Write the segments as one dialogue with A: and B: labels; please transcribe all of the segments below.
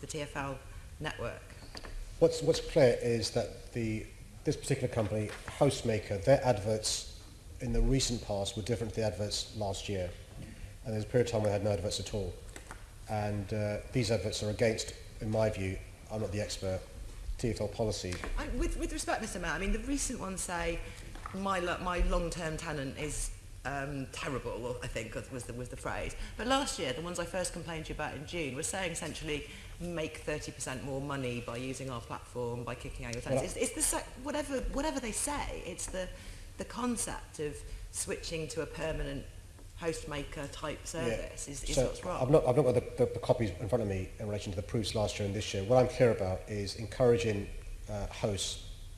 A: the
B: TfL network?
A: What's, what's clear is that the, this particular company, Housemaker, their adverts in the recent past were different to the adverts last year. And there's a period of time we had no adverts at all. And uh, these adverts are against, in my view, I'm not the expert, TFL policy.
B: I, with, with respect, Mr Mayor, I mean, the recent ones say my, my long-term tenant is um, terrible, I think was the, was the phrase. But last year, the ones I first complained to you about in June were saying essentially make 30% more money by using our platform, by kicking out your tenants. it's, it's the, whatever, whatever they say, it's the, the concept of switching to a permanent host maker type service yeah. is, is
A: so
B: what's wrong.
A: I've not, I've not got the, the, the copies in front of me in relation to the proofs last year and this year. What I'm clear about is encouraging uh, hosts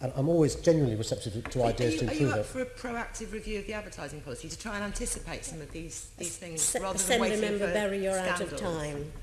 A: And I'm always genuinely receptive to,
B: to
A: ideas
B: you,
A: to improve
B: it. Are you
A: up
B: it. for a proactive review of the advertising policy to try and anticipate some of these, these things
C: S
B: rather than waiting member
C: Barry, you're
B: scandal.
C: out of time.